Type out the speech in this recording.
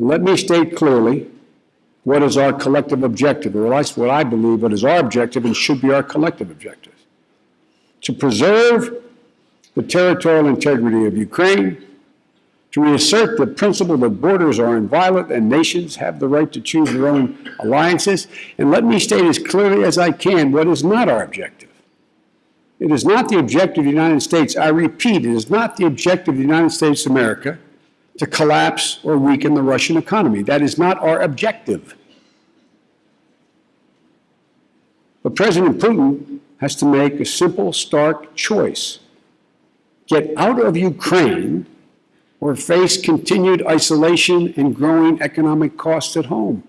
Let me state clearly what is our collective objective, or that's what I believe what is our objective and should be our collective objective. To preserve the territorial integrity of Ukraine, to reassert the principle that borders are inviolate and nations have the right to choose their own alliances, and let me state as clearly as I can what is not our objective. It is not the objective of the United States, I repeat, it is not the objective of the United States of America to collapse or weaken the Russian economy. That is not our objective. But President Putin has to make a simple, stark choice. Get out of Ukraine or face continued isolation and growing economic costs at home.